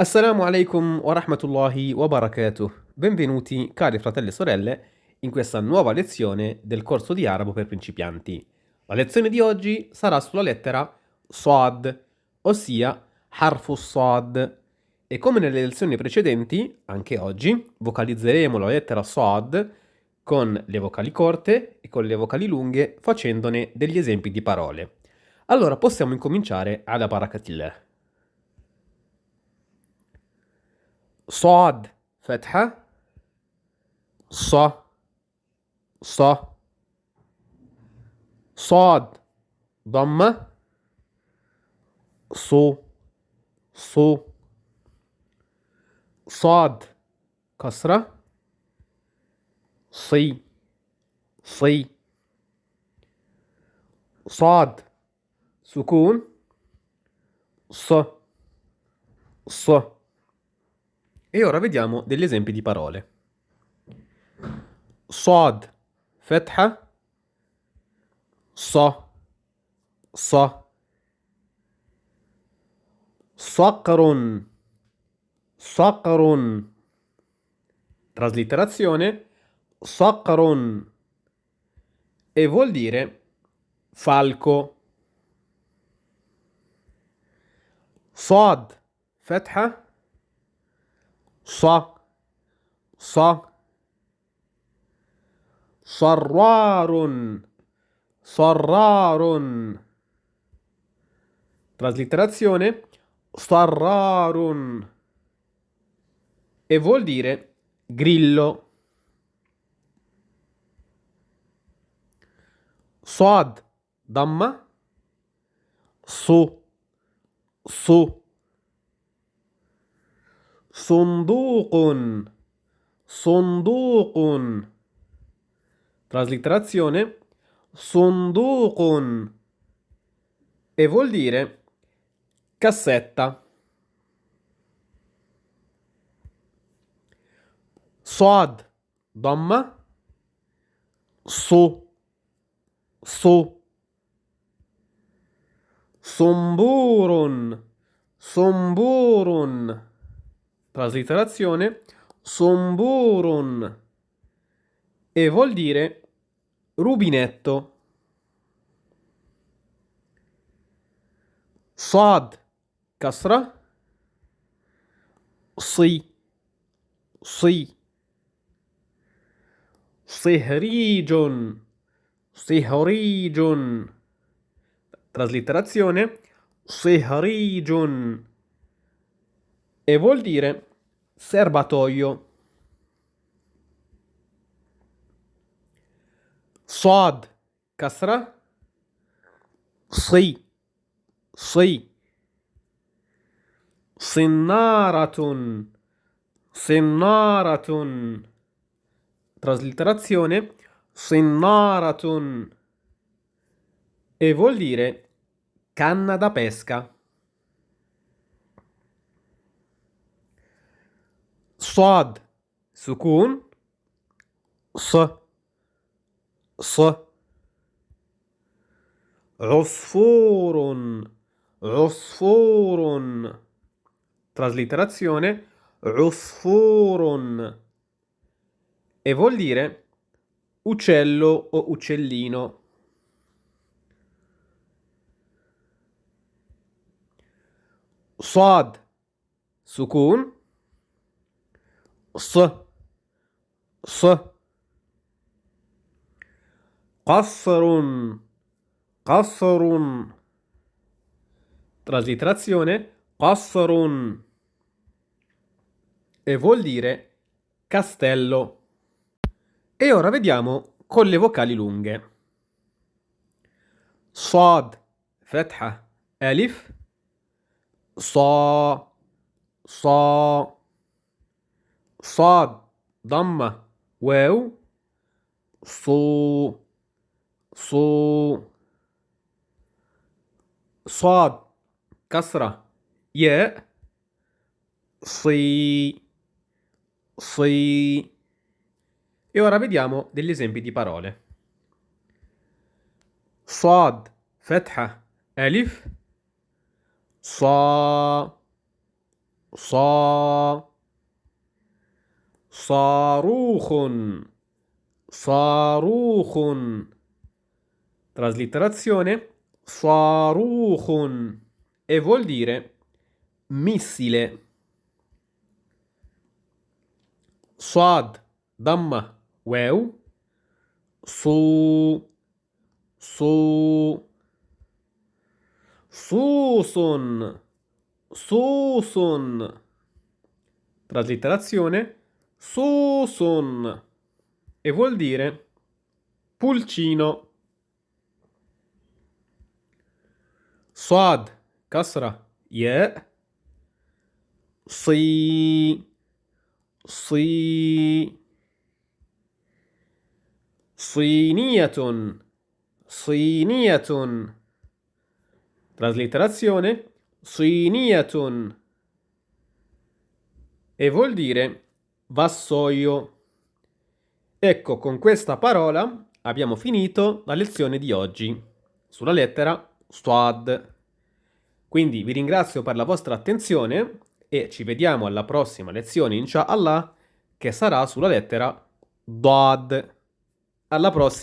Assalamu alaikum wa rahmatullahi wa barakatuh. Benvenuti, cari fratelli e sorelle, in questa nuova lezione del corso di arabo per principianti. La lezione di oggi sarà sulla lettera Sad, ossia Harfu Sad. E come nelle lezioni precedenti, anche oggi vocalizzeremo la lettera Sad con le vocali corte e con le vocali lunghe, facendone degli esempi di parole. Allora possiamo incominciare alla barakatillah. صاد فتحة ص ص صاد ضمة صو صو صاد كسرة صي صي صاد سكون ص ص. E ora vediamo degli esempi di parole. Sod, fetha, so, so. Saqrun, saqrun. Traslitterazione, saqrun. E vuol dire falco. Sod, fetha, ص ص صرار صرار traslitterazione صرار e vuol dire grillo صاد ضمه صو صو Sonduqun. Sonduqun. Traslitterazione. Sonduqun. E vuol dire cassetta. Soad. Domma. So. So. Somburun. Somburun. Traslitterazione Somburun e vuol dire rubinetto. Sad kasra. Si si sihrijun sihrijun traslitterazione sihrijun e vuol dire serbatoio. صاد كسرة صي صي صنارة صنارة traslitterazione صنارة e vuol dire canna da pesca. صاد سكون ص ص عصفور عصفور traslitterazione عصفور e vuol dire uccello o uccellino صاد سكون ص ص قصر قصر traslitterazione قصر e vuol dire castello e ora vediamo con le vocali lunghe صاد فتحة ألف صا صا صاد ضمة واو صو صو صاد كسرة ياء صي صي E ora vediamo degli esempi di parole. صاد فتحة ألف صا صا Saruhun. Saruhun. Traslitterazione Saruhun e vuol dire missile. Suad, Damma, Weu, Su, Su, Susun, Susun. Traslitterazione Susun e vuol dire pulcino. Swad, kasra, ye. Si, si. Siniyatun, siniyatun. Traslitterazione, siniyatun. E vuol dire vassoio. Ecco, con questa parola abbiamo finito la lezione di oggi sulla lettera Stuad. Quindi vi ringrazio per la vostra attenzione e ci vediamo alla prossima lezione, inshallah, che sarà sulla lettera Dad. Alla prossima!